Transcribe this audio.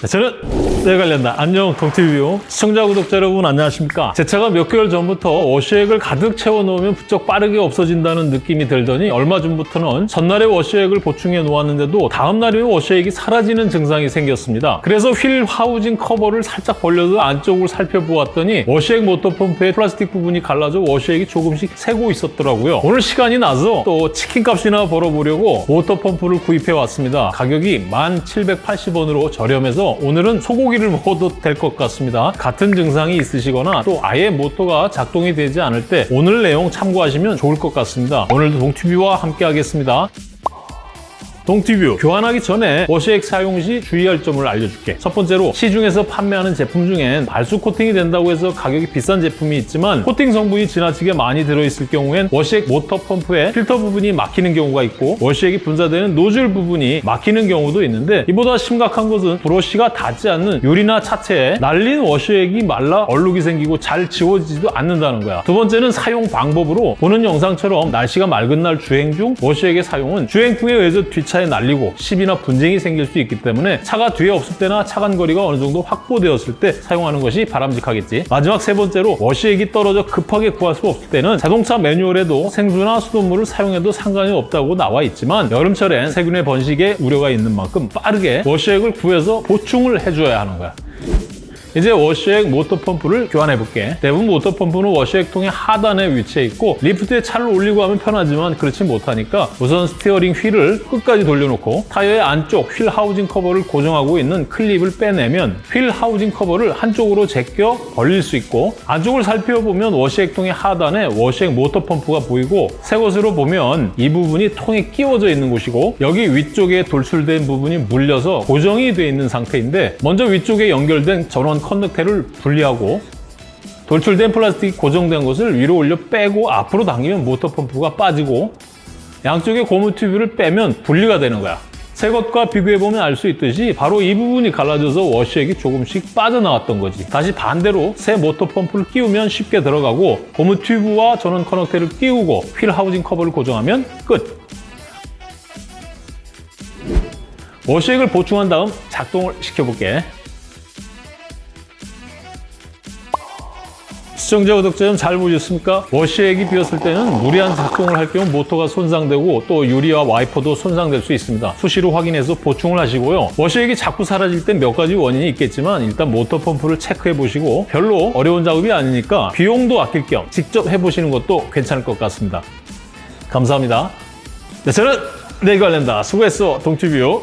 네, 저는 내 관련다. 안녕 동티뷰 시청자 구독자 여러분 안녕하십니까? 제 차가 몇 개월 전부터 워시액을 가득 채워 놓으면 부쩍 빠르게 없어진다는 느낌이 들더니 얼마 전부터는 전날에 워시액을 보충해 놓았는데도 다음 날이면 워시액이 사라지는 증상이 생겼습니다. 그래서 휠 하우징 커버를 살짝 벌려서 안쪽을 살펴보았더니 워시액 모터 펌프의 플라스틱 부분이 갈라져 워시액이 조금씩 새고 있었더라고요. 오늘 시간이 나서 또 치킨값이나 벌어보려고 모터 펌프를 구입해 왔습니다. 가격이 1,780원으로 저렴해서 오늘은 소고기를 먹어도 될 것 같습니다. 같은 증상이 있으시거나 또 아예 모터가 작동이 되지 않을 때 오늘 내용 참고하시면 좋을 것 같습니다. 오늘도 동티뷰와 함께 하겠습니다. 동티뷰. 교환하기 전에 워시액 사용 시 주의할 점을 알려줄게. 첫 번째로 시중에서 판매하는 제품 중엔 발수 코팅이 된다고 해서 가격이 비싼 제품이 있지만 코팅 성분이 지나치게 많이 들어있을 경우엔 워시액 모터 펌프의 필터 부분이 막히는 경우가 있고 워시액이 분사되는 노즐 부분이 막히는 경우도 있는데 이보다 심각한 것은 브러쉬가 닿지 않는 유리나 차체에 날린 워시액이 말라 얼룩이 생기고 잘 지워지지도 않는다는 거야. 두 번째는 사용 방법으로 보는 영상처럼 날씨가 맑은 날 주행 중 워시액의 사용은 주행 풍에 의해서 뒷차 에 날리고 시비나 분쟁이 생길 수 있기 때문에 차가 뒤에 없을 때나 차간 거리가 어느 정도 확보되었을 때 사용하는 것이 바람직하겠지. 마지막 세 번째로 워시액이 떨어져 급하게 구할 수 없을 때는 자동차 매뉴얼에도 생수나 수돗물을 사용해도 상관이 없다고 나와 있지만 여름철엔 세균의 번식에 우려가 있는 만큼 빠르게 워시액을 구해서 보충을 해줘야 하는 거야. 이제 워시액 모터 펌프를 교환해 볼게. 대부분 모터 펌프는 워시액 통의 하단에 위치해 있고 리프트에 차를 올리고 하면 편하지만 그렇지 못하니까 우선 스티어링 휠을 끝까지 돌려놓고 타이어의 안쪽 휠 하우징 커버를 고정하고 있는 클립을 빼내면 휠 하우징 커버를 한쪽으로 제껴 벌릴 수 있고 안쪽을 살펴보면 워시액 통의 하단에 워시액 모터 펌프가 보이고 새 것으로 보면 이 부분이 통에 끼워져 있는 곳이고 여기 위쪽에 돌출된 부분이 물려서 고정이 되어 있는 상태인데 먼저 위쪽에 연결된 전원 커넥터를 분리하고 돌출된 플라스틱이 고정된 것을 위로 올려 빼고 앞으로 당기면 모터 펌프가 빠지고 양쪽의 고무 튜브를 빼면 분리가 되는 거야. 새 것과 비교해보면 알 수 있듯이 바로 이 부분이 갈라져서 워시액이 조금씩 빠져나왔던 거지. 다시 반대로 새 모터 펌프를 끼우면 쉽게 들어가고 고무 튜브와 전원 커넥터를 끼우고 휠 하우징 커버를 고정하면 끝! 워시액을 보충한 다음 작동을 시켜볼게. 시청자 구독자 좀 잘 보셨습니까? 워시액이 비었을 때는 무리한 작동을 할 경우 모터가 손상되고 또 유리와 와이퍼도 손상될 수 있습니다. 수시로 확인해서 보충을 하시고요. 워시액이 자꾸 사라질 땐 몇 가지 원인이 있겠지만 일단 모터 펌프를 체크해 보시고 별로 어려운 작업이 아니니까 비용도 아낄 겸 직접 해보시는 것도 괜찮을 것 같습니다. 감사합니다. 네, 저는 내일 관련다. 수고했어, 동티뷰.